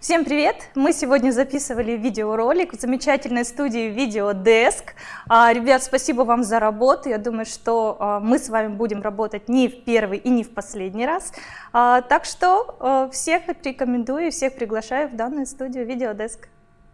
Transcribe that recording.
Всем привет! Мы сегодня записывали видеоролик в замечательной студии Videodesk. А, ребят, спасибо вам за работу. Я думаю, что а, мы с вами будем работать не в первый и не в последний раз. А, так что всех рекомендую, всех приглашаю в данную студию Videodesk.